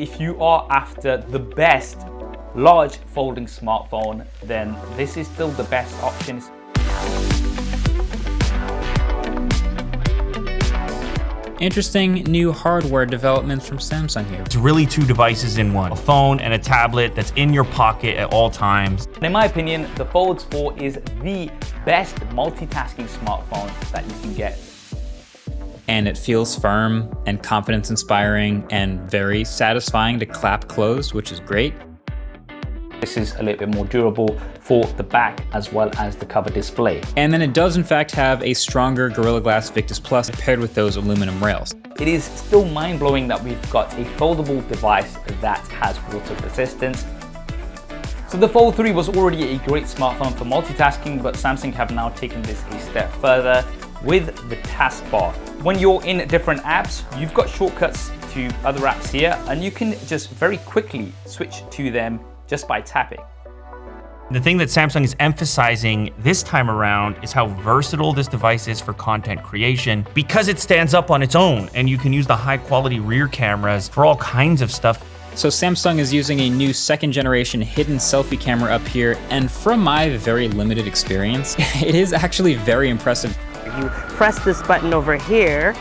If you are after the best large folding smartphone, then this is still the best option. Interesting new hardware developments from Samsung here. It's really two devices in one, a phone and a tablet that's in your pocket at all times. In my opinion, the Fold 4 is the best multitasking smartphone that you can get. And it feels firm and confidence inspiring and very satisfying to clap closed, which is great. This is a little bit more durable for the back as well as the cover display. And then it does in fact have a stronger Gorilla Glass Victus Plus paired with those aluminum rails. It is still mind-blowing that we've got a foldable device that has water resistance. So the Fold 3 was already a great smartphone for multitasking, but Samsung have now taken this a step further with the taskbar. When you're in different apps, you've got shortcuts to other apps here, and you can just very quickly switch to them just by tapping. The thing that Samsung is emphasizing this time around is how versatile this device is for content creation because it stands up on its own and you can use the high quality rear cameras for all kinds of stuff. So Samsung is using a new second generation hidden selfie camera up here and from my very limited experience, it is actually very impressive. You press this button over here,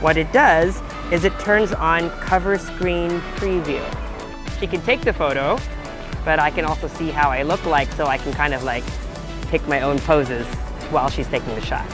what it does is it turns on cover screen preview. She can take the photo, but I can also see how I look like so I can kind of like pick my own poses while she's taking the shot.